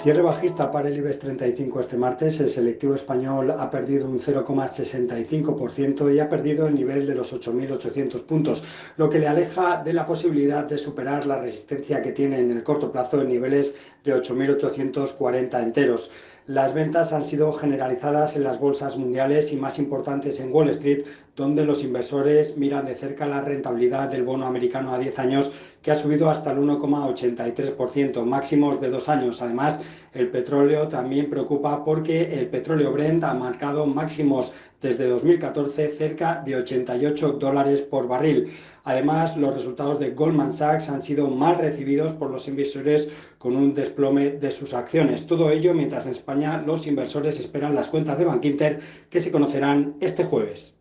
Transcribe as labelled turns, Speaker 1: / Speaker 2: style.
Speaker 1: Cierre bajista para el IBEX 35 este martes. El selectivo español ha perdido un 0,65% y ha perdido el nivel de los 8.800 puntos, lo que le aleja de la posibilidad de superar la resistencia que tiene en el corto plazo en niveles de 8.840 enteros. Las ventas han sido generalizadas en las bolsas mundiales y más importantes en Wall Street, donde los inversores miran de cerca la rentabilidad del bono americano a 10 años, que ha subido hasta el 1,83%, máximos de dos años. Además, el petróleo también preocupa porque el petróleo Brent ha marcado máximos desde 2014 cerca de 88 dólares por barril. Además, los resultados de Goldman Sachs han sido mal recibidos por los inversores con un desplome de sus acciones. Todo ello mientras en España los inversores esperan las cuentas de Bankinter que se conocerán este jueves.